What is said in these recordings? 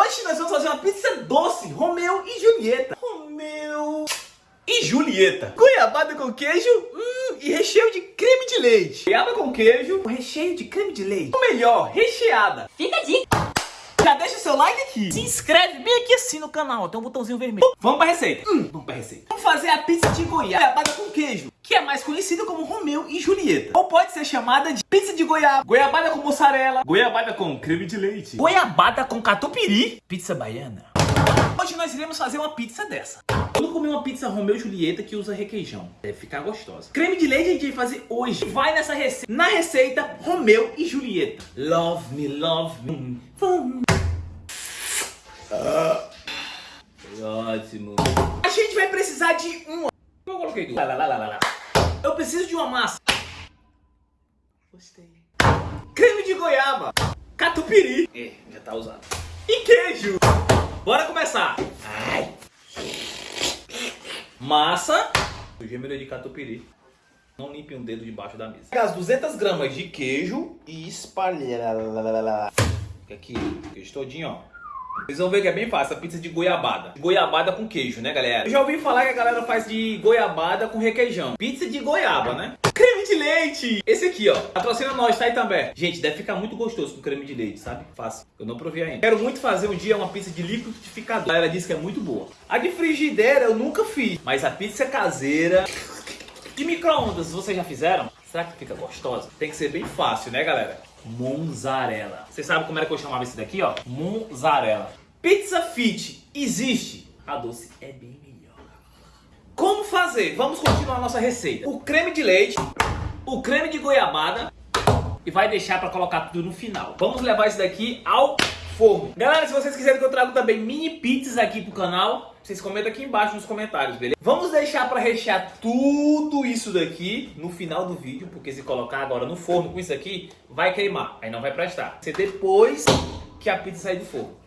Hoje nós vamos fazer uma pizza doce, Romeu e Julieta. Romeu e Julieta. Goiabada com queijo hum, e recheio de creme de leite. Goiaba com queijo, recheio de creme de leite. O melhor, recheada. Fica a dica. Já deixa o seu like aqui. Se inscreve bem aqui assim no canal. Tem um botãozinho vermelho. Vamos pra receita. Hum, vamos pra receita. Vamos fazer a pizza de goiabada com queijo. Que é mais conhecida como Romeu e Julieta. Ou pode ser chamada de pizza de goiaba. Goiabada com mussarela. Goiabada com creme de leite. Goiabada com catupiry. Pizza baiana. Hoje nós iremos fazer uma pizza dessa. Não comi uma pizza Romeu e Julieta que usa requeijão. Deve ficar gostosa. Creme de leite a gente vai fazer hoje. Vai nessa receita. Na receita, Romeu e Julieta. Love me, love me. Ah. Ótimo. A gente vai precisar de um... Eu coloquei duas. Lá, lá, lá, lá. Eu preciso de uma massa. Gostei. Creme de goiaba. Catupiry. É, já tá usado. E queijo. Bora começar. Ai. Massa. Gêmeo de catupiry. Não limpe um dedo debaixo da mesa. As 200 gramas de queijo e espalha. Aqui, queijo todinho, ó. Vocês vão ver que é bem fácil, a pizza de goiabada. Goiabada com queijo, né, galera? Eu já ouvi falar que a galera faz de goiabada com requeijão. Pizza de goiaba, né? Creme de leite! Esse aqui, ó. Patrocina nós, tá aí também. Gente, deve ficar muito gostoso com creme de leite, sabe? Fácil. Eu não provei ainda. Quero muito fazer um dia uma pizza de liquidificador. A galera disse que é muito boa. A de frigideira eu nunca fiz. Mas a pizza caseira... De micro-ondas, vocês já fizeram? Será que fica gostosa? Tem que ser bem fácil, né, galera? Mozzarella. Você sabe como era que eu chamava esse daqui, ó? Mozzarella. Pizza Fit existe. A doce é bem melhor. Fazer? Vamos continuar a nossa receita. O creme de leite, o creme de goiabada e vai deixar para colocar tudo no final. Vamos levar isso daqui ao forno. Galera, se vocês quiserem que eu traga também mini pizzas aqui pro canal, vocês comentam aqui embaixo nos comentários, beleza? Vamos deixar para rechear tudo isso daqui no final do vídeo, porque se colocar agora no forno com isso aqui, vai queimar, aí não vai prestar. Ser depois que a pizza sair do forno.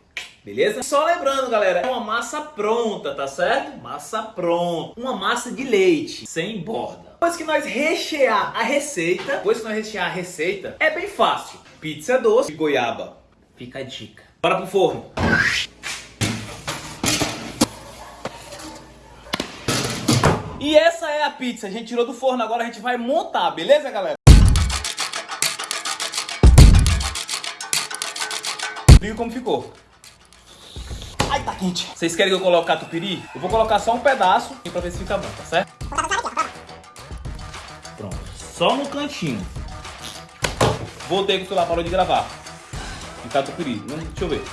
Beleza? Só lembrando, galera, é uma massa pronta, tá certo? Massa pronta. Uma massa de leite, sem borda. Depois que nós rechear a receita, depois que nós rechear a receita, é bem fácil. Pizza doce de goiaba. Fica a dica. Bora pro forno. E essa é a pizza. A gente tirou do forno, agora a gente vai montar, beleza, galera? Viu como ficou? Tá quente. Vocês querem que eu coloque catupiry? Eu vou colocar só um pedaço pra ver se fica bom, tá certo? Pronto. Só no cantinho. Voltei que o celular parou de gravar. E catupiry. Deixa eu ver.